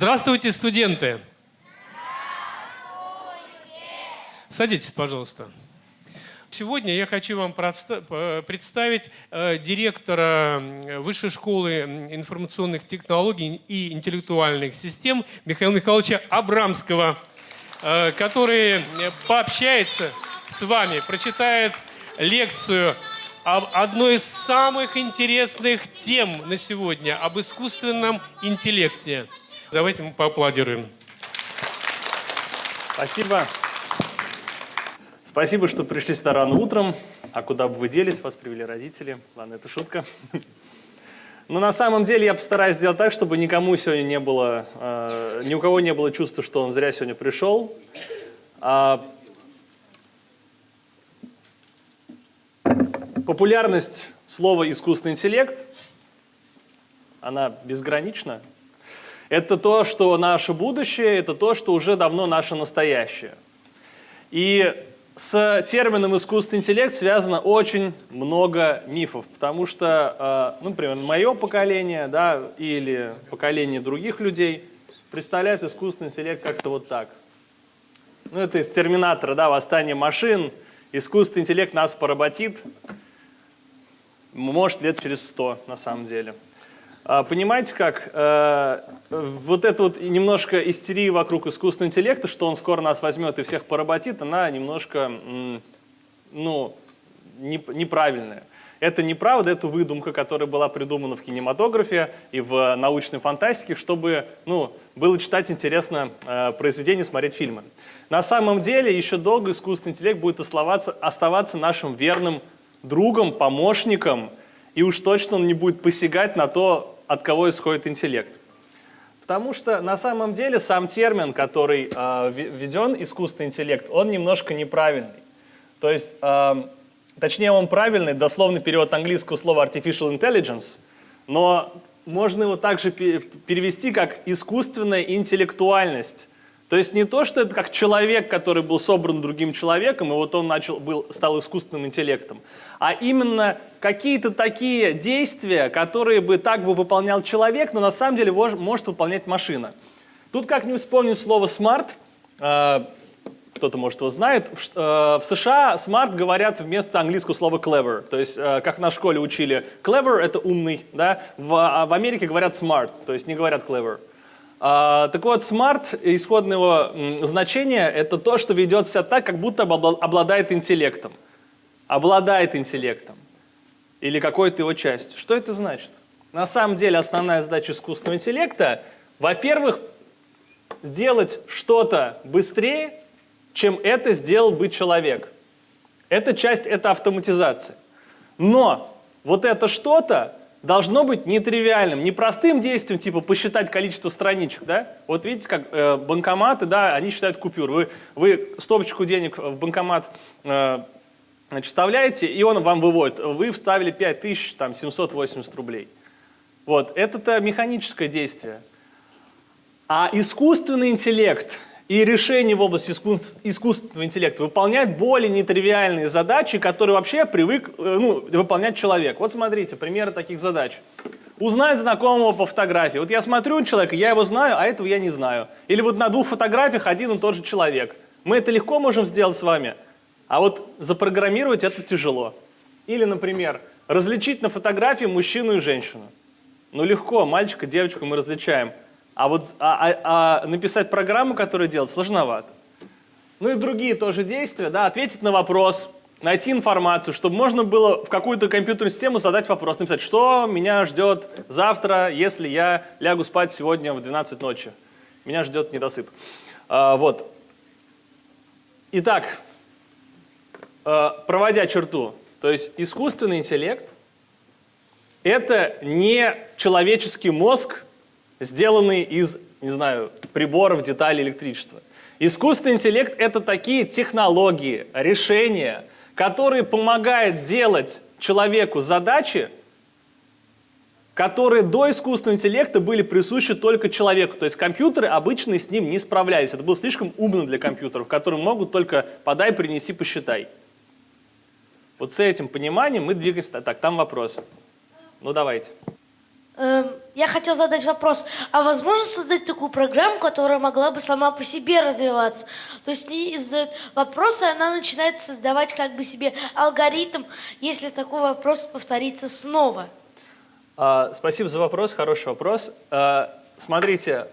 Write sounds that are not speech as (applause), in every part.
Здравствуйте, студенты! Садитесь, пожалуйста. Сегодня я хочу вам представить э, директора Высшей школы информационных технологий и интеллектуальных систем Михаила Михайловича Абрамского, э, который пообщается с вами, прочитает лекцию об одной из самых интересных тем на сегодня, об искусственном интеллекте. Давайте мы поаплодируем. Спасибо. Спасибо, что пришли сюда рано утром. А куда бы вы делись, вас привели родители. Ладно, это шутка. Но на самом деле я постараюсь сделать так, чтобы никому сегодня не было, э, ни у кого не было чувства, что он зря сегодня пришел. А, популярность слова «искусственный интеллект», она безгранична. Это то, что наше будущее, это то, что уже давно наше настоящее. И с термином искусственный интеллект связано очень много мифов, потому что, э, ну, например, мое поколение да, или поколение других людей представляют искусственный интеллект как-то вот так. Ну, это из терминатора, да, восстание машин, искусственный интеллект нас поработит, может, лет через сто на самом деле. А, понимаете как, э, вот эта вот немножко истерия вокруг искусственного интеллекта, что он скоро нас возьмет и всех поработит, она немножко, ну, неправильная. Это неправда, это выдумка, которая была придумана в кинематографе и в научной фантастике, чтобы ну, было читать интересно э, произведения, смотреть фильмы. На самом деле еще долго искусственный интеллект будет оставаться, оставаться нашим верным другом, помощником, и уж точно он не будет посягать на то, от кого исходит интеллект. Потому что на самом деле сам термин, который э, введен, искусственный интеллект, он немножко неправильный. То есть, э, точнее он правильный, дословный перевод английского слова artificial intelligence, но можно его также перевести как искусственная интеллектуальность. То есть не то, что это как человек, который был собран другим человеком, и вот он начал, был, стал искусственным интеллектом, а именно какие-то такие действия, которые бы так бы выполнял человек, но на самом деле может выполнять машина. Тут как не вспомнить слово «smart», э, кто-то, может, его знает, в э, США smart говорят вместо английского слова clever. То есть, э, как на школе учили, clever — это умный, да? в, а в Америке говорят smart, то есть не говорят clever. А, так вот, smart, исходное его значение — это то, что ведет себя так, как будто обладает интеллектом. Обладает интеллектом или какой-то его частью. Что это значит? На самом деле основная задача искусственного интеллекта, во-первых, сделать что-то быстрее, чем это сделал бы человек. Эта часть – это автоматизация. Но вот это что-то должно быть нетривиальным, не простым действием, типа посчитать количество страничек. Да? Вот видите, как э, банкоматы, да, они считают купюр. Вы, вы стопочку денег в банкомат э, Значит, вставляете, и он вам выводит. Вы вставили 5780 рублей. Вот, это-то механическое действие. А искусственный интеллект и решение в области искусственного интеллекта выполняют более нетривиальные задачи, которые вообще привык э, ну, выполнять человек. Вот смотрите, примеры таких задач. Узнать знакомого по фотографии. Вот я смотрю на человека, я его знаю, а этого я не знаю. Или вот на двух фотографиях один и тот же человек. Мы это легко можем сделать с вами. А вот запрограммировать это тяжело. Или, например, различить на фотографии мужчину и женщину. Ну легко, мальчика, девочку мы различаем. А вот а, а, а написать программу, которая делает, сложновато. Ну и другие тоже действия, да, ответить на вопрос, найти информацию, чтобы можно было в какую-то компьютерную систему задать вопрос, написать, что меня ждет завтра, если я лягу спать сегодня в 12 ночи. Меня ждет недосып. А, вот. Итак, Э, проводя черту, то есть искусственный интеллект – это не человеческий мозг, сделанный из, не знаю, приборов, деталей электричества. Искусственный интеллект – это такие технологии, решения, которые помогают делать человеку задачи, которые до искусственного интеллекта были присущи только человеку. То есть компьютеры обычно с ним не справлялись. Это было слишком умно для компьютеров, которые могут только «подай, принеси, посчитай». Вот с этим пониманием мы двигаемся. Так, там вопрос. Ну, давайте. Эм, я хотел задать вопрос. А возможно создать такую программу, которая могла бы сама по себе развиваться? То есть ей задают вопросы, она начинает создавать как бы себе алгоритм, если такой вопрос повторится снова. А, спасибо за вопрос, хороший вопрос. А, смотрите,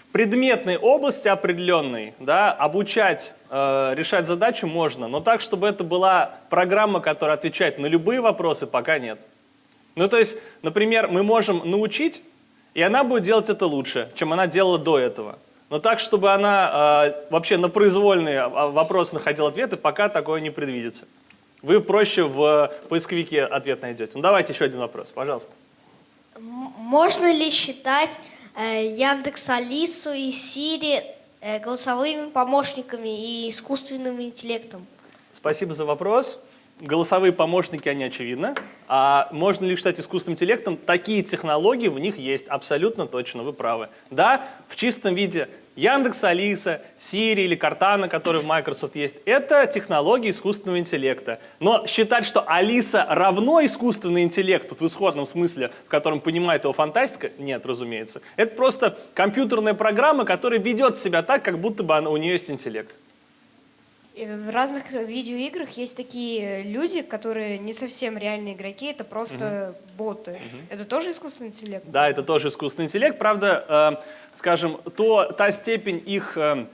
в предметной области определенной да, обучать, э, решать задачу можно, но так, чтобы это была программа, которая отвечает на любые вопросы, пока нет. Ну, то есть, например, мы можем научить, и она будет делать это лучше, чем она делала до этого. Но так, чтобы она э, вообще на произвольные а, вопросы находила ответы, пока такое не предвидится. Вы проще в поисковике ответ найдете. Ну, давайте еще один вопрос, пожалуйста. Можно ли считать э, Яндекс Алису и Сири э, голосовыми помощниками и искусственным интеллектом? Спасибо за вопрос голосовые помощники, они очевидно. А можно ли считать искусственным интеллектом? Такие технологии в них есть, абсолютно точно, вы правы. Да, в чистом виде Яндекс, Алиса, Siri или Cortana, которые в Microsoft есть, это технологии искусственного интеллекта. Но считать, что Алиса равно искусственный интеллект, в исходном смысле, в котором понимает его фантастика, нет, разумеется. Это просто компьютерная программа, которая ведет себя так, как будто бы она, у нее есть интеллект. В разных видеоиграх есть такие люди, которые не совсем реальные игроки, это просто угу. боты. Угу. Это тоже искусственный интеллект? Да, это тоже искусственный интеллект. Правда, э, скажем, то, та степень их э,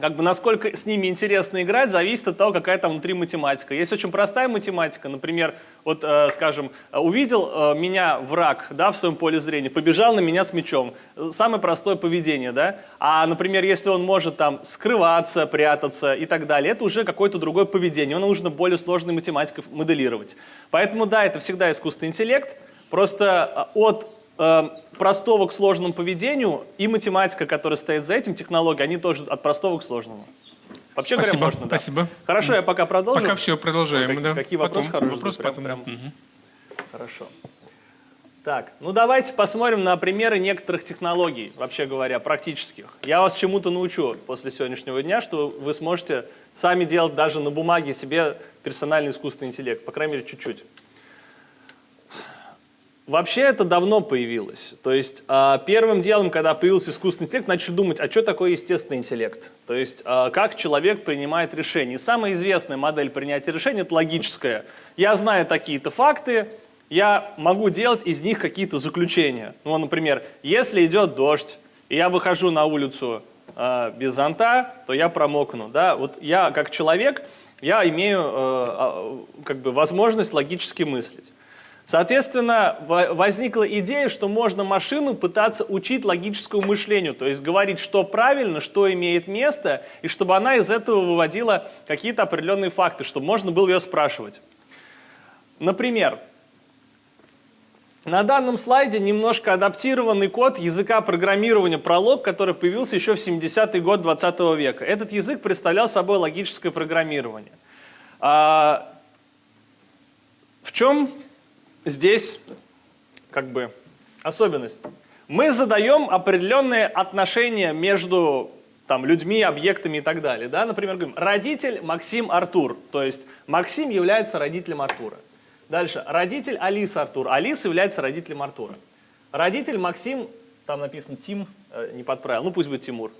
как бы насколько с ними интересно играть, зависит от того, какая там внутри математика. Есть очень простая математика, например, вот, э, скажем, увидел э, меня враг да, в своем поле зрения, побежал на меня с мечом. Самое простое поведение, да? А, например, если он может там скрываться, прятаться и так далее, это уже какое-то другое поведение, его нужно более сложной математикой моделировать. Поэтому, да, это всегда искусственный интеллект, просто э, от э, простого к сложному поведению и математика, которая стоит за этим, технология, они тоже от простого к сложному. Вообще спасибо, говоря, можно, спасибо. Да. Хорошо, я пока продолжу. Пока все, продолжаем. Как, да. Какие вопросы потом, хорошие? Вопрос прям, потом. Прям... Угу. Хорошо. Так, ну давайте посмотрим на примеры некоторых технологий, вообще говоря, практических. Я вас чему-то научу после сегодняшнего дня, что вы сможете сами делать даже на бумаге себе персональный искусственный интеллект, по крайней мере, чуть-чуть. Вообще это давно появилось. То есть а, первым делом, когда появился искусственный интеллект, начали думать, а что такое естественный интеллект? То есть а, как человек принимает решения. И самая известная модель принятия решений – это логическая. Я знаю такие-то факты, я могу делать из них какие-то заключения. Ну, например, если идет дождь, и я выхожу на улицу э, без зонта, то я промокну. Да? Вот я как человек, я имею э, как бы возможность логически мыслить. Соответственно, возникла идея, что можно машину пытаться учить логическому мышлению, то есть говорить, что правильно, что имеет место, и чтобы она из этого выводила какие-то определенные факты, чтобы можно было ее спрашивать. Например, на данном слайде немножко адаптированный код языка программирования Prolog, который появился еще в 70-й год 20 -го века. Этот язык представлял собой логическое программирование. А в чем здесь как бы особенность. Мы задаем определенные отношения между там, людьми, объектами и так далее. Да? Например, говорим, родитель Максим Артур, то есть Максим является родителем Артура. Дальше, родитель Алиса Артур, Алиса является родителем Артура. Родитель Максим, там написано Тим, э, не подправил, ну пусть будет Тимур.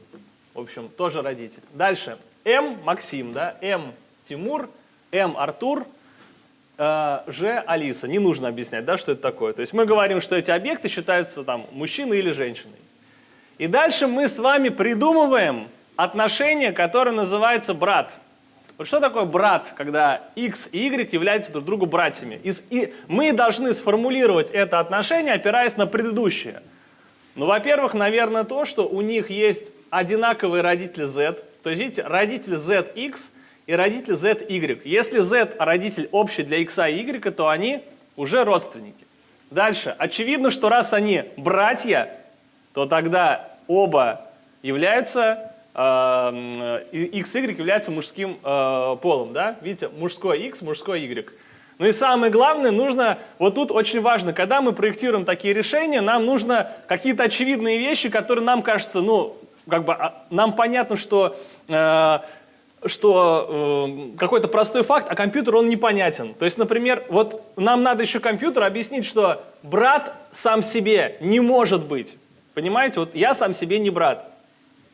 В общем, тоже родитель. Дальше, М Максим, да, М Тимур, М Артур, Ж Алиса. Не нужно объяснять, да, что это такое. То есть мы говорим, что эти объекты считаются там мужчиной или женщиной. И дальше мы с вами придумываем отношение, которое называется брат. Вот что такое брат, когда x и y являются друг другу братьями? И мы должны сформулировать это отношение, опираясь на предыдущее. Ну, во-первых, наверное, то, что у них есть одинаковые родители z. То есть, видите, родитель zx – и родитель z, y. Если z родитель общий для x и y, то они уже родственники. Дальше. Очевидно, что раз они братья, то тогда оба являются, э, x, y являются мужским э, полом. Да? Видите, мужской x, мужской y. Ну и самое главное, нужно, вот тут очень важно, когда мы проектируем такие решения, нам нужно какие-то очевидные вещи, которые нам кажутся, ну, как бы, а, нам понятно, что э, что э, какой-то простой факт, а компьютер он непонятен. То есть, например, вот нам надо еще компьютеру объяснить, что брат сам себе не может быть. Понимаете, вот я сам себе не брат.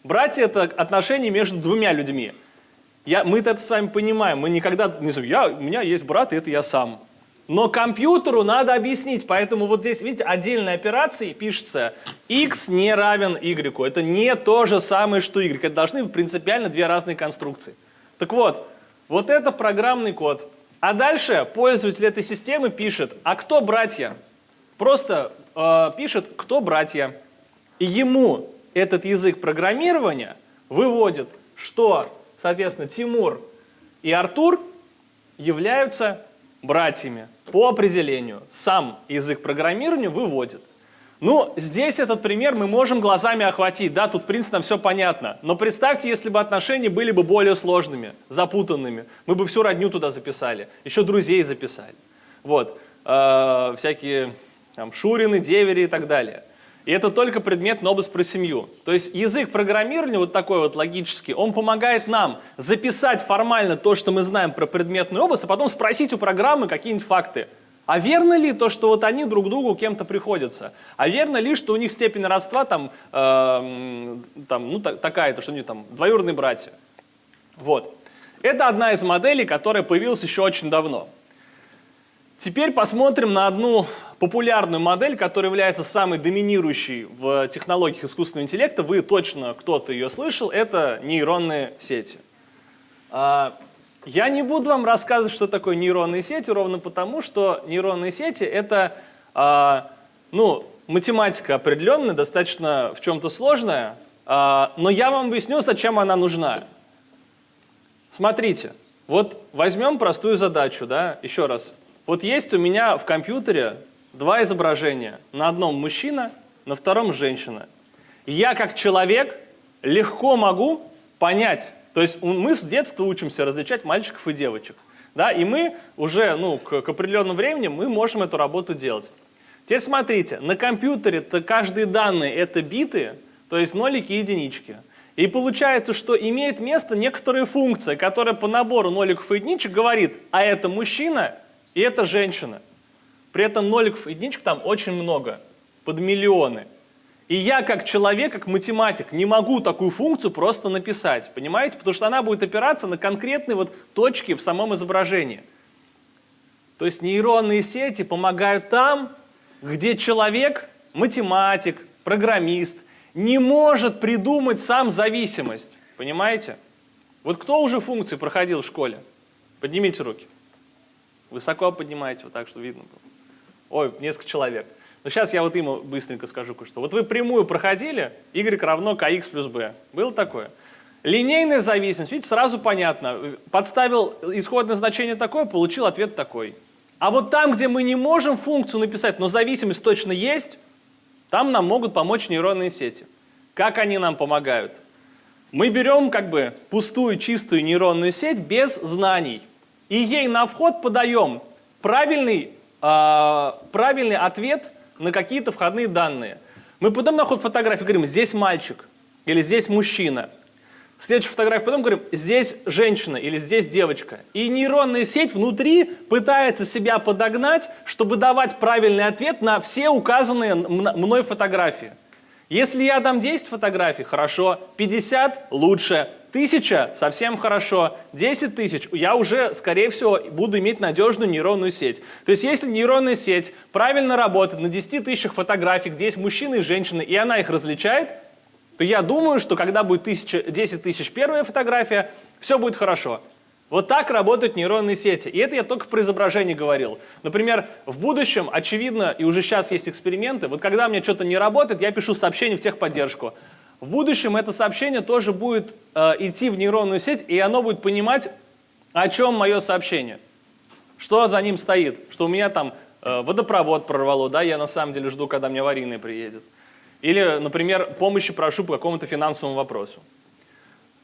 Братья – это отношения между двумя людьми. Я, мы это с вами понимаем, мы никогда не знаем, я, у меня есть брат, и это я сам. Но компьютеру надо объяснить, поэтому вот здесь, видите, отдельной операцией пишется x не равен y. Это не то же самое, что y. Это должны быть принципиально две разные конструкции. Так вот, вот это программный код. А дальше пользователь этой системы пишет, а кто братья? Просто э, пишет, кто братья. И ему этот язык программирования выводит, что, соответственно, Тимур и Артур являются братьями по определению. Сам язык программирования выводит. Ну, здесь этот пример мы можем глазами охватить, да, тут в принципе все понятно. Но представьте, если бы отношения были бы более сложными, запутанными, мы бы всю родню туда записали, еще друзей записали. Вот, э, всякие там, Шурины, Девери и так далее. И это только предметный область про семью. То есть язык программирования, вот такой вот логический, он помогает нам записать формально то, что мы знаем про предметную область, а потом спросить у программы какие-нибудь факты. А верно ли то, что вот они друг другу кем-то приходятся? А верно ли, что у них степень родства там, э, там ну, такая-то, что они там двоюродные братья? Вот. Это одна из моделей, которая появилась еще очень давно. Теперь посмотрим на одну популярную модель, которая является самой доминирующей в технологиях искусственного интеллекта. Вы точно кто-то ее слышал. Это нейронные сети. А, я не буду вам рассказывать, что такое нейронные сети, ровно потому, что нейронные сети — это а, ну, математика определенная, достаточно в чем-то сложная, а, но я вам объясню, зачем она нужна. Смотрите, вот возьмем простую задачу, да, еще раз. Вот есть у меня в компьютере два изображения. На одном мужчина, на втором женщина. Я как человек легко могу понять, то есть мы с детства учимся различать мальчиков и девочек. Да, и мы уже ну, к, к определенному времени мы можем эту работу делать. Теперь смотрите, на компьютере -то каждые данные это биты, то есть нолики и единички. И получается, что имеет место некоторая функция, которая по набору ноликов и единичек говорит, а это мужчина, и это женщина. При этом ноликов и единичек там очень много, под миллионы. И я как человек, как математик, не могу такую функцию просто написать, понимаете? Потому что она будет опираться на конкретные вот точки в самом изображении. То есть нейронные сети помогают там, где человек, математик, программист, не может придумать сам зависимость. Понимаете? Вот кто уже функции проходил в школе? Поднимите руки. Высоко поднимаете, вот так, что видно было. Ой, несколько человек. Но сейчас я вот им быстренько скажу кое-что. Вот вы прямую проходили, y равно kx плюс b. Было такое? Линейная зависимость, видите, сразу понятно. Подставил исходное значение такое, получил ответ такой. А вот там, где мы не можем функцию написать, но зависимость точно есть, там нам могут помочь нейронные сети. Как они нам помогают? Мы берем как бы пустую, чистую нейронную сеть без знаний и ей на вход подаем правильный, э, правильный ответ на какие-то входные данные. Мы потом на ход фотографии говорим, здесь мальчик или здесь мужчина. Следующую фотографию потом говорим, здесь женщина или здесь девочка. И нейронная сеть внутри пытается себя подогнать, чтобы давать правильный ответ на все указанные мной фотографии. Если я дам 10 фотографий, хорошо, 50 – лучше, Тысяча – совсем хорошо. 10 тысяч – я уже, скорее всего, буду иметь надежную нейронную сеть. То есть, если нейронная сеть правильно работает на 10 тысячах фотографий, где есть мужчины и женщины, и она их различает, то я думаю, что когда будет 1000, 10 тысяч первая фотография, все будет хорошо. Вот так работают нейронные сети. И это я только про изображение говорил. Например, в будущем, очевидно, и уже сейчас есть эксперименты, вот когда у меня что-то не работает, я пишу сообщение в техподдержку. В будущем это сообщение тоже будет э, идти в нейронную сеть, и оно будет понимать, о чем мое сообщение. Что за ним стоит, что у меня там э, водопровод прорвало, да, я на самом деле жду, когда мне аварийный приедет. Или, например, помощи прошу по какому-то финансовому вопросу.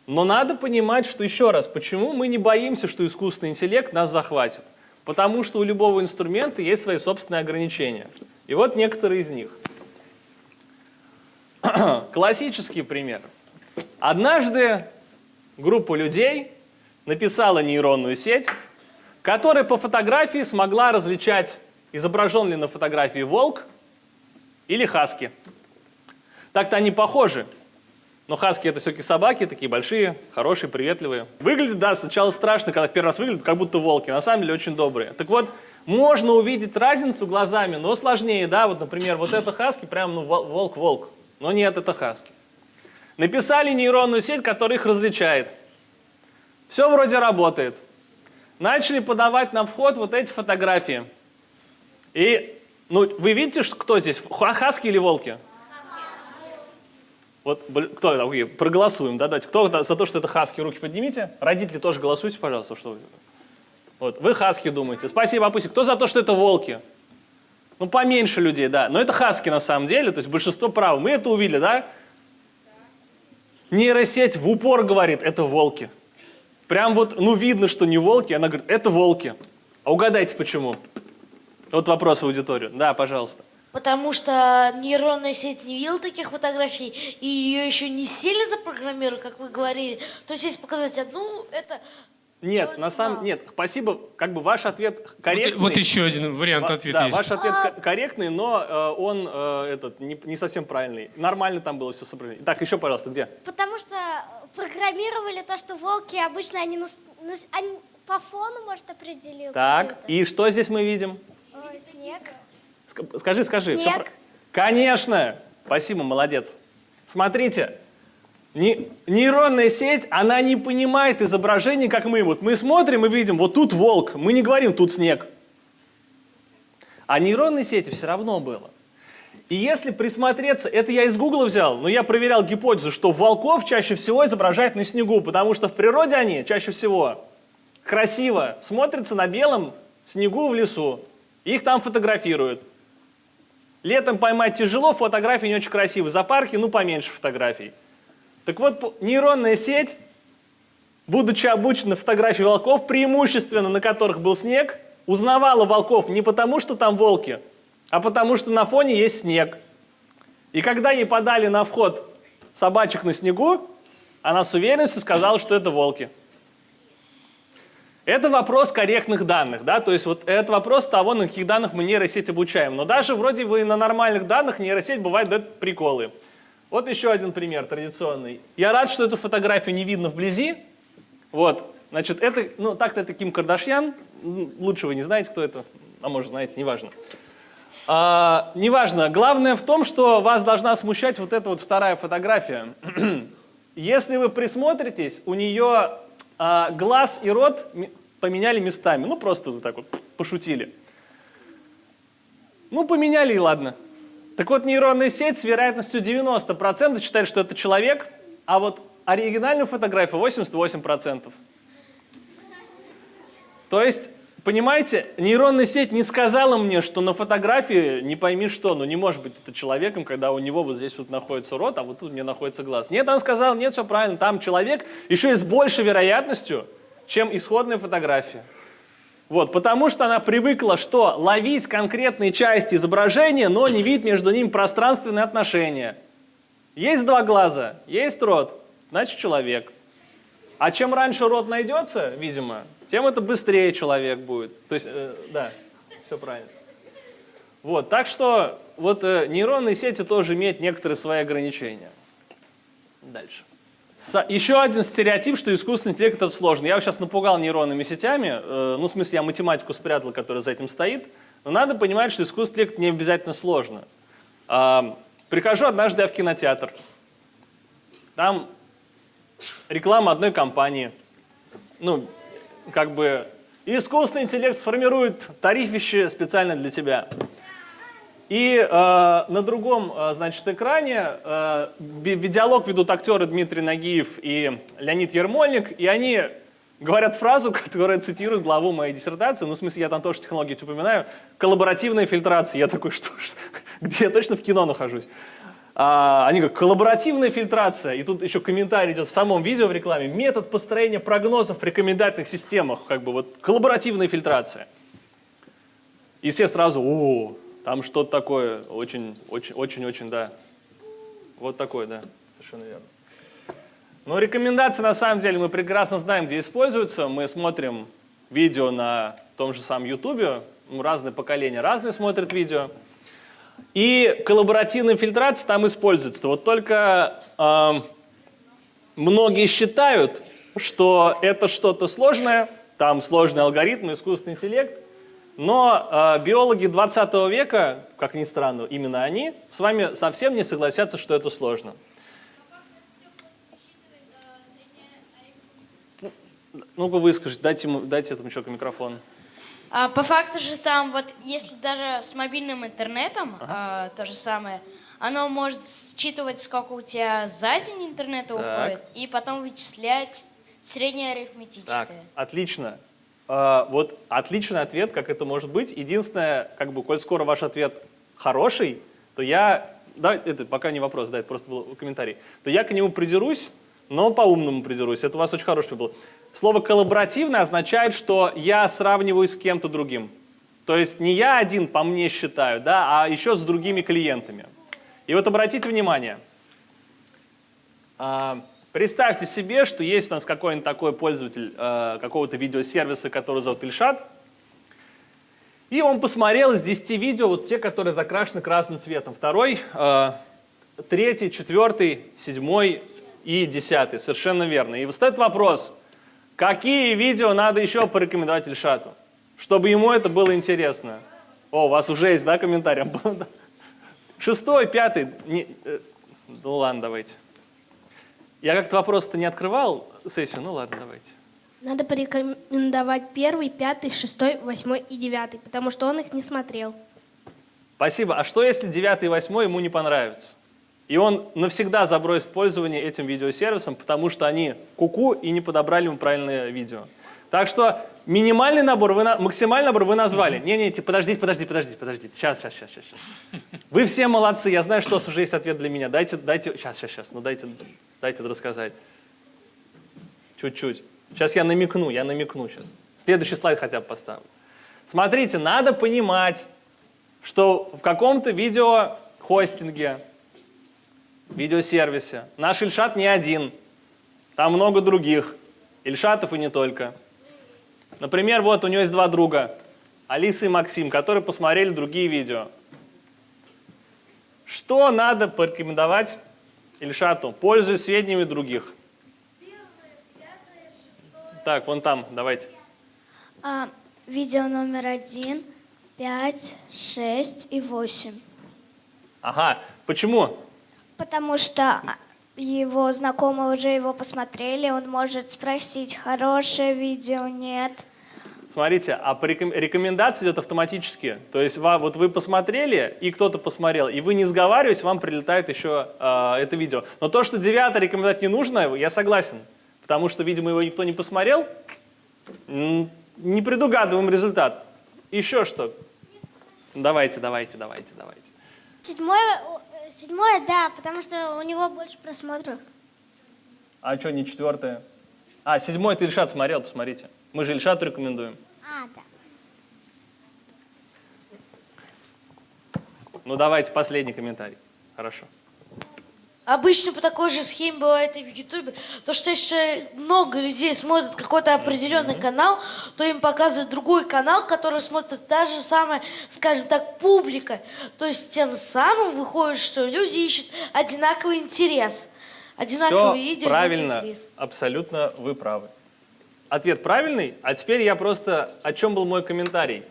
Но надо понимать, что еще раз, почему мы не боимся, что искусственный интеллект нас захватит? Потому что у любого инструмента есть свои собственные ограничения. И вот некоторые из них. (clears throat) Классический пример. Однажды группа людей написала нейронную сеть, которая по фотографии смогла различать, изображен ли на фотографии волк или хаски. Так-то они похожи, но хаски это все-таки собаки, такие большие, хорошие, приветливые. Выглядит, да, сначала страшно, когда первый раз выглядят, как будто волки, на самом деле очень добрые. Так вот, можно увидеть разницу глазами, но сложнее, да, вот, например, вот это хаски, прям, ну, волк-волк, но нет, это хаски. Написали нейронную сеть, которая их различает. Все вроде работает. Начали подавать на вход вот эти фотографии. И, ну, вы видите, кто здесь, хаски или волки? Вот кто? Окей, проголосуем, да, дайте. Кто за то, что это хаски, руки поднимите. Родители тоже голосуйте, пожалуйста, что вы. Вот, вы хаски думаете. Спасибо, Апуси. Кто за то, что это волки? Ну, поменьше людей, да. Но это хаски на самом деле, то есть большинство прав. Мы это увидели, да? Нейросеть в упор говорит, это волки. Прям вот, ну, видно, что не волки, она говорит, это волки. А угадайте, почему? Вот вопрос в аудиторию. Да, пожалуйста. Потому что нейронная сеть не видела таких фотографий, и ее еще не сильно запрограммируют, как вы говорили. То есть, если показать одну, это... Нет, на самом нет, спасибо, как бы ваш ответ корректный. Вот, вот еще один вариант ответа да, есть. ваш ответ а... корректный, но э, он э, этот не, не совсем правильный. Нормально там было все соблюдено. Так, еще, пожалуйста, где? Потому что программировали то, что волки обычно они, на, на, они по фону, может, определил. Так, и что здесь мы видим? Ой, снег. Скажи, скажи. Снег. Все... Конечно. Спасибо, молодец. Смотрите, нейронная сеть, она не понимает изображение, как мы. Вот мы смотрим и видим, вот тут волк, мы не говорим, тут снег. А нейронной сети все равно было. И если присмотреться, это я из Гугла взял, но я проверял гипотезу, что волков чаще всего изображают на снегу, потому что в природе они чаще всего красиво смотрятся на белом снегу в лесу. Их там фотографируют. Летом поймать тяжело, фотографии не очень красивые. За парки, ну, поменьше фотографий. Так вот, нейронная сеть, будучи обучена фотографии волков, преимущественно на которых был снег, узнавала волков не потому, что там волки, а потому что на фоне есть снег. И когда ей подали на вход собачек на снегу, она с уверенностью сказала, что это волки. Это вопрос корректных данных, да, то есть вот это вопрос того, на каких данных мы нейросеть обучаем. Но даже вроде бы на нормальных данных нейросеть бывает дает приколы. Вот еще один пример традиционный. Я рад, что эту фотографию не видно вблизи. Вот, значит, это, ну так-то это Ким Кардашьян, лучше вы не знаете, кто это, а может знаете, неважно. А, неважно, главное в том, что вас должна смущать вот эта вот вторая фотография. (clears throat) Если вы присмотритесь, у нее а, глаз и рот поменяли местами. Ну, просто вот так вот пошутили. Ну, поменяли и ладно. Так вот, нейронная сеть с вероятностью 90% считает, что это человек, а вот оригинальную фотографию 88%. То есть, понимаете, нейронная сеть не сказала мне, что на фотографии не пойми что, ну не может быть это человеком, когда у него вот здесь вот находится рот, а вот тут мне находится глаз. Нет, она сказала, нет, все правильно, там человек еще и с большей вероятностью, чем исходная фотография. Вот, потому что она привыкла что? Ловить конкретные части изображения, но не видеть между ними пространственные отношения. Есть два глаза, есть рот, значит человек. А чем раньше рот найдется, видимо, тем это быстрее человек будет. То есть, э, да, все правильно. Вот, так что вот э, нейронные сети тоже имеют некоторые свои ограничения. Дальше. Еще один стереотип, что искусственный интеллект это сложно. Я сейчас напугал нейронными сетями, э, ну, в смысле, я математику спрятал, которая за этим стоит, но надо понимать, что искусственный интеллект не обязательно сложно. Э, прихожу однажды я в кинотеатр, там реклама одной компании, ну, как бы, искусственный интеллект сформирует тарифище специально для тебя. И э, на другом, э, значит, экране э, диалог ведут актеры Дмитрий Нагиев и Леонид Ермольник, и они говорят фразу, (laughs) которая цитирует главу моей диссертации, ну, в смысле, я там тоже технологии упоминаю, коллаборативная фильтрация. Я такой, (laughs) что, что где я точно в кино нахожусь? А, они говорят, коллаборативная фильтрация, и тут еще комментарий идет в самом видео в рекламе, метод построения прогнозов в рекомендательных системах, как бы вот коллаборативная фильтрация. И все сразу, о, там что-то такое, очень, очень, очень, очень, да. Вот такое, да, совершенно верно. Но рекомендации на самом деле мы прекрасно знаем, где используются. Мы смотрим видео на том же самом YouTube, ну, разные поколения разные смотрят видео. И коллаборативная фильтрация там используется. Вот только э, многие считают, что это что-то сложное, там сложный алгоритм, искусственный интеллект, но э, биологи 20 века, как ни странно, именно они, с вами совсем не согласятся, что это сложно. Ну-ка выскажите, дайте, дайте этому человеку микрофон. А, по факту же там, вот если даже с мобильным интернетом а, то же самое, оно может считывать, сколько у тебя за день интернета Так. уходит, и потом вычислять среднее Так, арифметическое. отлично. А, вот отличный ответ, как это может быть. Единственное, как бы, коль скоро ваш ответ хороший, то я, да, это пока не вопрос, да, это просто был комментарий, то я к нему придерусь, но по-умному придерусь. Это у вас очень хороший был. Слово коллаборативно означает, что я сравниваюсь с кем-то другим. То есть не я один по мне считаю, да, а еще с другими клиентами. И вот обратите внимание, а, Представьте себе, что есть у нас какой-нибудь такой пользователь э, какого-то видеосервиса, который зовут Ильшат, и он посмотрел из 10 видео, вот те, которые закрашены красным цветом. Второй, э, третий, четвертый, седьмой и десятый. Совершенно верно. И встает вопрос, какие видео надо еще порекомендовать Ильшату, чтобы ему это было интересно? О, у вас уже есть, да, комментарий? (laughs) Шестой, пятый. не- э, ну ладно, давайте. Я как-то вопрос-то не открывал сессию, ну ладно, давайте. Надо порекомендовать первый, пятый, шестой, восьмой и девятый, потому что он их не смотрел. Спасибо. А что если 9 и 8 ему не понравится? И он навсегда забросит пользование этим видеосервисом, потому что они куку и не подобрали ему правильное видео. Так что минимальный набор, вы на- максимальный набор вы назвали. Не-не, типа, подождите, подождите, подождите, подождите. Сейчас, сейчас, сейчас, сейчас. Вы все молодцы, я знаю, что у вас уже есть ответ для меня. Дайте, дайте, сейчас, сейчас, сейчас, ну дайте, дайте рассказать. Чуть-чуть. Сейчас я намекну, я намекну сейчас. Следующий слайд хотя бы поставлю. Смотрите, надо понимать, что в каком-то видеохостинге, видеосервисе наш Ильшат не один, там много других, Ильшатов и не только. Например, вот у него есть два друга, Алиса и Максим, которые посмотрели другие видео. Что надо порекомендовать Ильшату, пользуясь сведениями других? Так, вон там, давайте. А, видео номер один, пять, шесть и восемь. Ага, почему? Потому что его знакомые уже его посмотрели, он может спросить, хорошее видео, нет. Смотрите, а по реком- рекомендация идет автоматически. То есть вот вы посмотрели, и кто-то посмотрел, и вы не сговариваетесь, вам прилетает еще а, это видео. Но то, что девятое рекомендовать не нужно, я согласен. Потому что, видимо, его никто не посмотрел, не предугадываем результат. Еще что? Давайте, давайте, давайте, давайте. Седьмое, э, седьмое, да, потому что у него больше просмотров. А что, не четвертое? А, седьмой ты Ильшат смотрел, посмотрите. Мы же Ильшату рекомендуем. А, да. Ну давайте, последний комментарий. Хорошо. Обычно по такой же схеме бывает и в Ютубе. То, что если много людей смотрят какой-то определенный канал, то им показывают другой канал, который смотрит та же самая, скажем так, публика. То есть тем самым выходит, что люди ищут одинаковый интерес. Одинаковые Все видео, правильно, интерес. абсолютно вы правы. Ответ правильный, а теперь я просто, о чем был мой комментарий.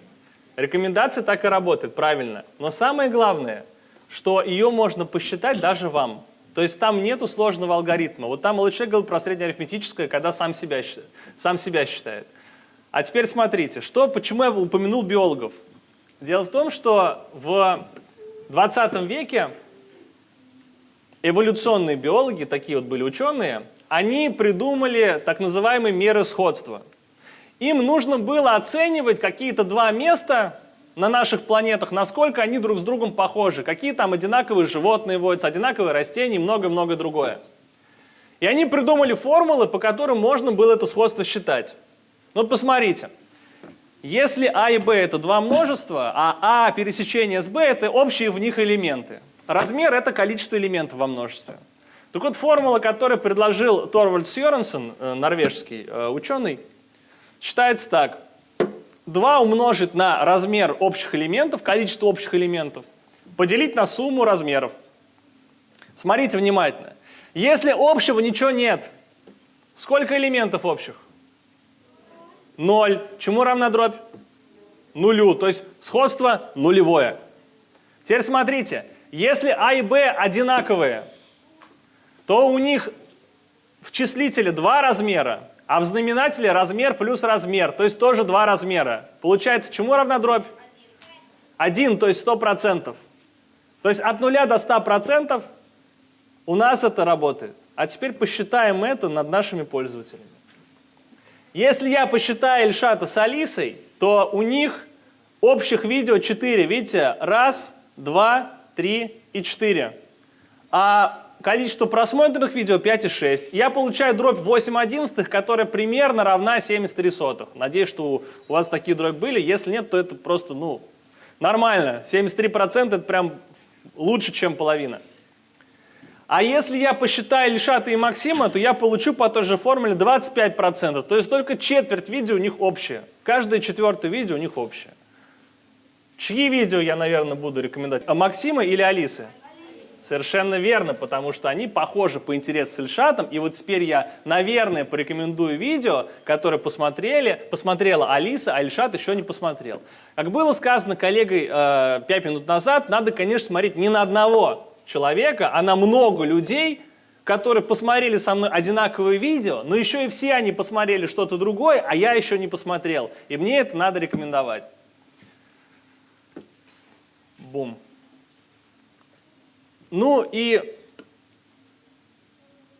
Рекомендация так и работает, правильно. Но самое главное, что ее можно посчитать даже вам. То есть там нету сложного алгоритма. Вот там человек говорил про среднеарифметическое, когда сам себя, сам себя считает. А теперь смотрите, что, почему я упомянул биологов. Дело в том, что в 20 веке эволюционные биологи, такие вот были ученые, они придумали так называемые меры сходства. Им нужно было оценивать какие-то два места на наших планетах, насколько они друг с другом похожи, какие там одинаковые животные водятся, одинаковые растения и многое-многое другое. И они придумали формулы, по которым можно было это сходство считать. Вот посмотрите. Если А и Б это два множества, а А пересечение с Б это общие в них элементы. Размер это количество элементов во множестве. Так вот, формула, которую предложил Торвальд Сьеренсен, э, норвежский э, ученый, считается так. 2 умножить на размер общих элементов, количество общих элементов, поделить на сумму размеров. Смотрите внимательно. Если общего ничего нет, сколько элементов общих? Ноль. Чему равна дробь? Нулю. То есть сходство нулевое. Теперь смотрите. Если А и Б одинаковые, то у них в числителе два размера, а в знаменателе размер плюс размер, то есть тоже два размера. Получается, чему равна дробь? Один, то есть 100%. То есть от нуля до 100% у нас это работает. А теперь посчитаем это над нашими пользователями. Если я посчитаю Ильшата с Алисой, то у них общих видео 4. Видите? Раз, два, три и 4. А количество просмотренных видео 5 и 6. Я получаю дробь 8 одиннадцатых, которая примерно равна 73 сотых. Надеюсь, что у вас такие дробь были. Если нет, то это просто, ну, нормально. 73% это прям лучше, чем половина. А если я посчитаю Ильшата и Максима, то я получу по той же формуле 25%. То есть только четверть видео у них общее. Каждое четвертое видео у них общее. Чьи видео я, наверное, буду рекомендовать? А Максима или Алисы? Совершенно верно, потому что они похожи по интересу с Ильшатом. И вот теперь я, наверное, порекомендую видео, которое посмотрели, посмотрела Алиса, а Ильшат еще не посмотрел. Как было сказано коллегой э, 5 минут назад, надо, конечно, смотреть не на одного человека, а на много людей, которые посмотрели со мной одинаковые видео, но еще и все они посмотрели что-то другое, а я еще не посмотрел. И мне это надо рекомендовать. Бум. Ну и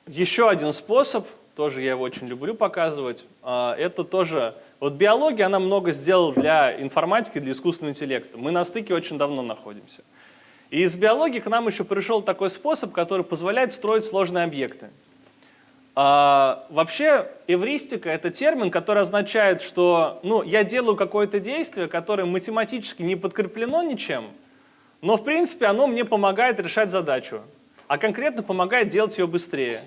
еще один способ, тоже я его очень люблю показывать, а, это тоже, вот биология, она много сделала для информатики, для искусственного интеллекта. Мы на стыке очень давно находимся. И из биологии к нам еще пришел такой способ, который позволяет строить сложные объекты. А, вообще эвристика – это термин, который означает, что ну, я делаю какое-то действие, которое математически не подкреплено ничем, но в принципе оно мне помогает решать задачу, а конкретно помогает делать ее быстрее.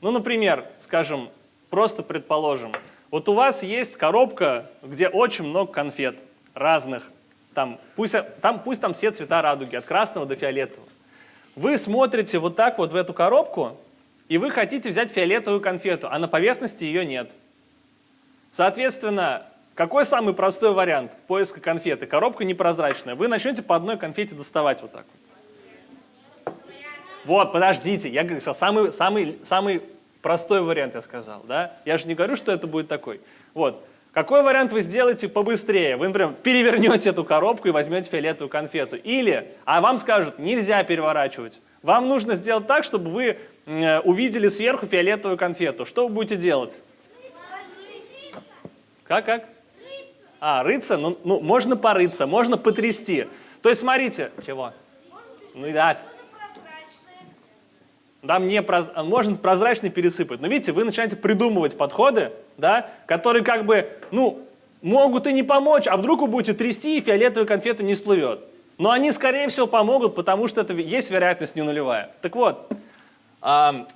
Ну, например, скажем, просто предположим, вот у вас есть коробка, где очень много конфет разных, там пусть, там, пусть там все цвета радуги, от красного до фиолетового. Вы смотрите вот так вот в эту коробку, и вы хотите взять фиолетовую конфету, а на поверхности ее нет. Соответственно, какой самый простой вариант поиска конфеты? Коробка непрозрачная. Вы начнете по одной конфете доставать вот так вот. Подождите, я говорю, самый, самый, самый простой вариант я сказал, да? Я же не говорю, что это будет такой. Вот, какой вариант вы сделаете побыстрее? Вы, например, перевернете эту коробку и возьмете фиолетовую конфету. Или, а вам скажут, нельзя переворачивать. Вам нужно сделать так, чтобы вы э, увидели сверху фиолетовую конфету. Что вы будете делать? Как, как? А, рыться? Ну, ну, можно порыться, можно потрясти. То есть, смотрите. Чего? Ну, да. Да, мне проз... можно прозрачный пересыпать. Но видите, вы начинаете придумывать подходы, да, которые как бы, ну, могут и не помочь, а вдруг вы будете трясти, и фиолетовая конфета не всплывет. Но они, скорее всего, помогут, потому что это есть вероятность не нулевая. Так вот, а,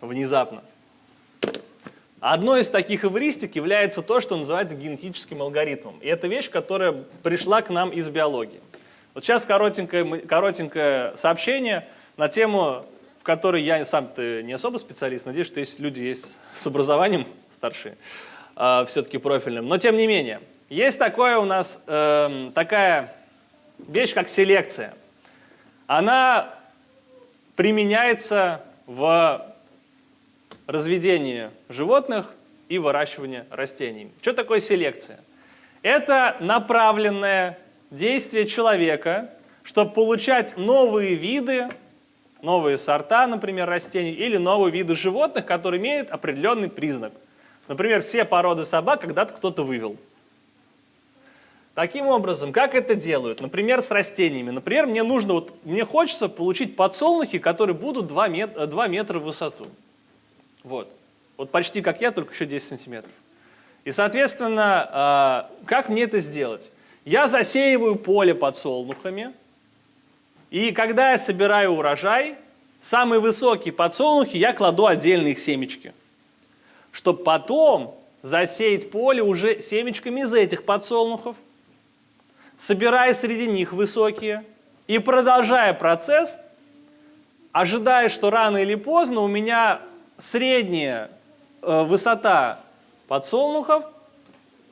внезапно. Одной из таких эвристик является то, что называется генетическим алгоритмом. И это вещь, которая пришла к нам из биологии. Вот сейчас коротенькое, коротенькое сообщение – на тему, в которой я сам-то не особо специалист, надеюсь, что есть люди есть с образованием старшие, э, все-таки профильным. Но тем не менее, есть такое у нас, э, такая вещь, как селекция. Она применяется в разведении животных и выращивании растений. Что такое селекция? Это направленное действие человека, чтобы получать новые виды новые сорта, например, растений, или новые виды животных, которые имеют определенный признак. Например, все породы собак когда-то кто-то вывел. Таким образом, как это делают? Например, с растениями. Например, мне нужно, вот, мне хочется получить подсолнухи, которые будут 2 метра, 2 метра в высоту. Вот. Вот почти как я, только еще 10 сантиметров. И, соответственно, а, как мне это сделать? Я засеиваю поле подсолнухами, и когда я собираю урожай, самые высокие подсолнухи я кладу отдельно их семечки, чтобы потом засеять поле уже семечками из этих подсолнухов, собирая среди них высокие и продолжая процесс, ожидая, что рано или поздно у меня средняя э, высота подсолнухов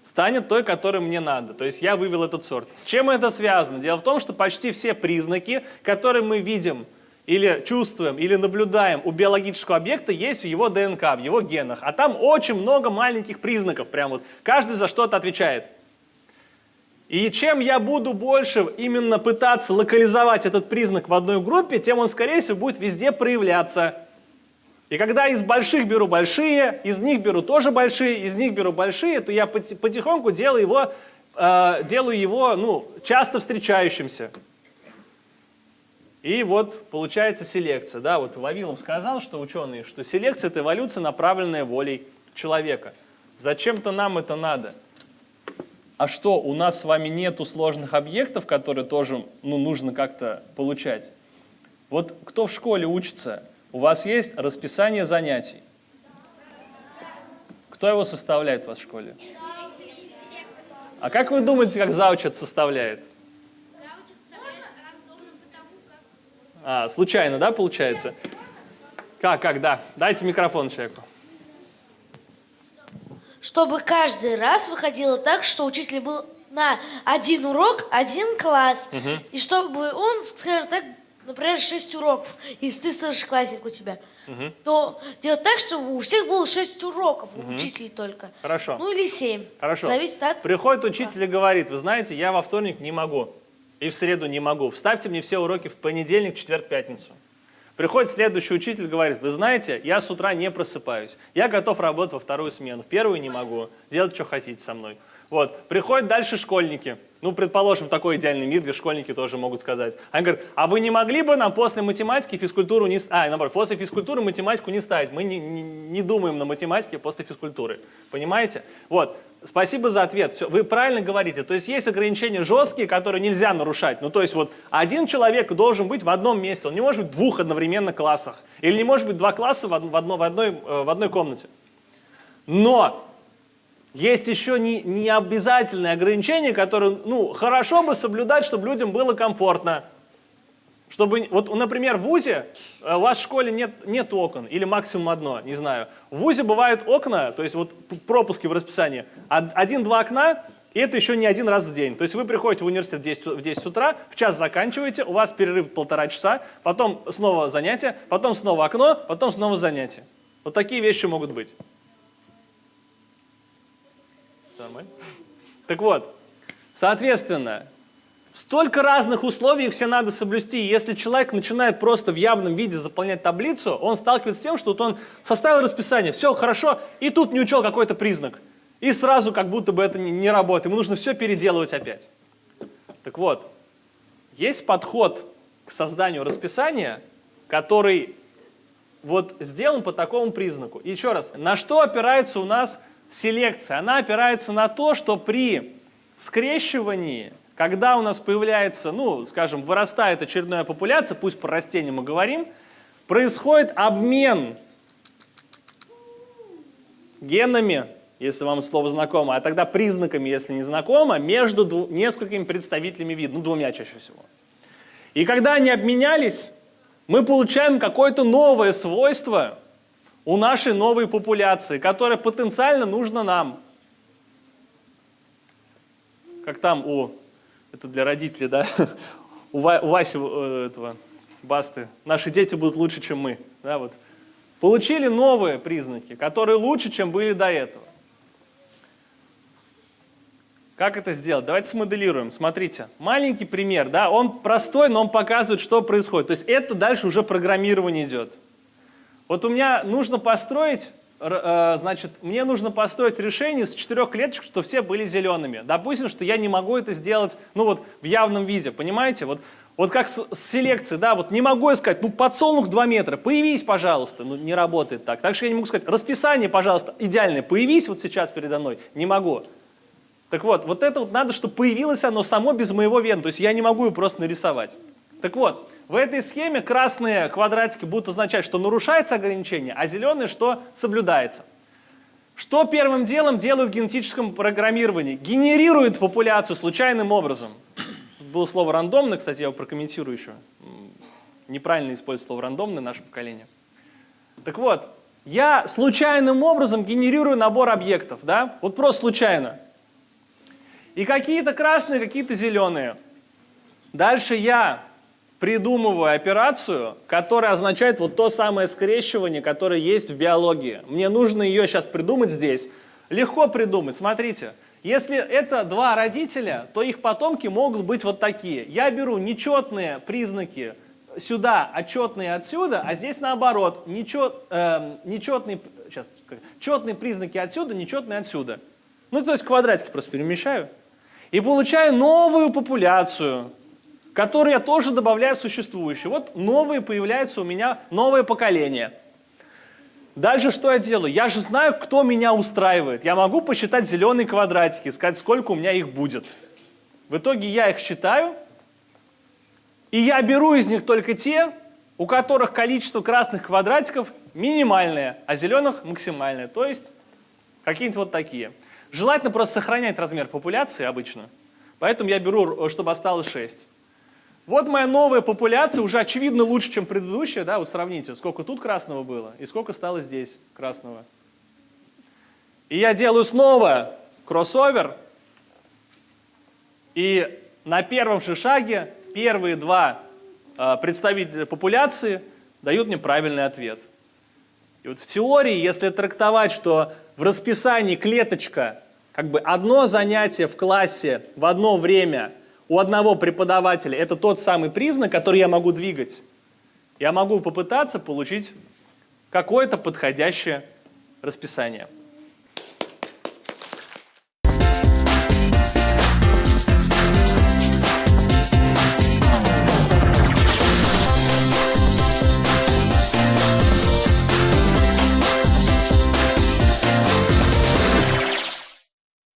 станет той, которой мне надо. То есть я вывел этот сорт. С чем это связано? Дело в том, что почти все признаки, которые мы видим или чувствуем, или наблюдаем у биологического объекта, есть в его ДНК, в его генах. А там очень много маленьких признаков, прям вот каждый за что-то отвечает. И чем я буду больше именно пытаться локализовать этот признак в одной группе, тем он, скорее всего, будет везде проявляться. И когда из больших беру большие, из них беру тоже большие, из них беру большие, то я потихоньку делаю его, э, делаю его ну, часто встречающимся. И вот получается селекция. Да, вот Вавилов сказал, что ученые, что селекция – это эволюция, направленная волей человека. Зачем-то нам это надо. А что, у нас с вами нету сложных объектов, которые тоже ну, нужно как-то получать? Вот кто в школе учится, у вас есть расписание занятий. Кто его составляет в школе? А как вы думаете, как зауч это составляет? А, случайно, да, получается? Как, как, да. Дайте микрофон человеку чтобы каждый раз выходило так, что учитель был на один урок, один класс. Угу. И чтобы он, скажем так, например, 6 уроков, если ты старшеклассник у тебя, угу. то делать так, чтобы у всех было 6 уроков, угу. у учителей только. Хорошо. Ну или 7. Хорошо. Зависит от... Приходит учитель и говорит, вы знаете, я во вторник не могу, и в среду не могу. Вставьте мне все уроки в понедельник, четверг, пятницу. Приходит следующий учитель, говорит, вы знаете, я с утра не просыпаюсь, я готов работать во вторую смену, в первую не могу, делать, что хотите со мной. Вот. Приходят дальше школьники, ну, предположим, такой идеальный мир, где школьники тоже могут сказать. Они говорят, а вы не могли бы нам после математики физкультуру не... А, наоборот, после физкультуры математику не ставить, мы не, не, не думаем на математике после физкультуры. Понимаете? Вот. Спасибо за ответ. Все, вы правильно говорите. То есть есть ограничения жесткие, которые нельзя нарушать. Ну, то есть вот один человек должен быть в одном месте. Он не может быть в двух одновременно классах. Или не может быть два класса в, одно, в, одной, э, в одной комнате. Но есть еще не, не обязательные ограничения, которые ну, хорошо бы соблюдать, чтобы людям было комфортно. Чтобы, вот, например, в ВУЗе, э, в школе нет, нет окон, или максимум одно, не знаю. В ВУЗе бывают окна, то есть вот пропуски в расписании, один-два окна, и это еще не один раз в день. То есть вы приходите в университет в 10, в 10 утра, в час заканчиваете, у вас перерыв полтора часа, потом снова занятие, потом снова окно, потом снова занятие. Вот такие вещи могут быть. Нормально? Так вот, соответственно, Столько разных условий, все надо соблюсти. Если человек начинает просто в явном виде заполнять таблицу, он сталкивается с тем, что вот он составил расписание, все хорошо, и тут не учел какой-то признак. И сразу как будто бы это не работает, ему нужно все переделывать опять. Так вот, есть подход к созданию расписания, который вот сделан по такому признаку. И еще раз, на что опирается у нас селекция? Она опирается на то, что при скрещивании когда у нас появляется, ну, скажем, вырастает очередная популяция, пусть про растения мы говорим, происходит обмен генами, если вам слово знакомо, а тогда признаками, если не знакомо, между несколькими представителями вида, ну, двумя чаще всего. И когда они обменялись, мы получаем какое-то новое свойство у нашей новой популяции, которое потенциально нужно нам. Как там у это для родителей, да, (laughs) у, Васи э, этого, Басты, наши дети будут лучше, чем мы, да, вот. Получили новые признаки, которые лучше, чем были до этого. Как это сделать? Давайте смоделируем. Смотрите, маленький пример, да, он простой, но он показывает, что происходит. То есть это дальше уже программирование идет. Вот у меня нужно построить Э, значит, мне нужно построить решение с четырех клеточек, что все были зелеными. Допустим, что я не могу это сделать, ну вот, в явном виде, понимаете? Вот, вот как с, с селекцией, да, вот не могу я сказать, ну, подсолнух 2 метра, появись, пожалуйста, ну, не работает так. Так что я не могу сказать, расписание, пожалуйста, идеальное, появись вот сейчас передо мной, не могу. Так вот, вот это вот надо, чтобы появилось оно само без моего вена, то есть я не могу его просто нарисовать. Так вот, В этой схеме красные квадратики будут означать, что нарушается ограничение, а зеленые, что соблюдается. Что первым делом делают в генетическом программировании? Генерирует популяцию случайным образом. Тут было слово рандомно, кстати, я его прокомментирую еще. Неправильно использует слово рандомно наше поколение. Так вот, я случайным образом генерирую набор объектов, да? Вот просто случайно. И какие-то красные, какие-то зеленые. Дальше я придумываю операцию, которая означает вот то самое скрещивание, которое есть в биологии. Мне нужно ее сейчас придумать здесь. Легко придумать, смотрите. Если это два родителя, то их потомки могут быть вот такие. Я беру нечетные признаки сюда, а четные отсюда, а здесь наоборот. Нечет, эм, нечетные, сейчас, четные признаки отсюда, нечетные отсюда. Ну, то есть квадратики просто перемещаю. И получаю новую популяцию, которую я тоже добавляю в существующую. Вот новые появляются у меня, новое поколение. Дальше что я делаю? Я же знаю, кто меня устраивает. Я могу посчитать зеленые квадратики, сказать, сколько у меня их будет. В итоге я их считаю, и я беру из них только те, у которых количество красных квадратиков минимальное, а зеленых максимальное. То есть какие-нибудь вот такие. Желательно просто сохранять размер популяции обычно. Поэтому я беру, чтобы осталось 6. Вот моя новая популяция, уже очевидно лучше, чем предыдущая. Да? Вот сравните, сколько тут красного было и сколько стало здесь красного. И я делаю снова кроссовер. И на первом же шаге первые два э, представителя популяции дают мне правильный ответ. И вот в теории, если трактовать, что в расписании клеточка, как бы одно занятие в классе в одно время у одного преподавателя, это тот самый признак, который я могу двигать, я могу попытаться получить какое-то подходящее расписание.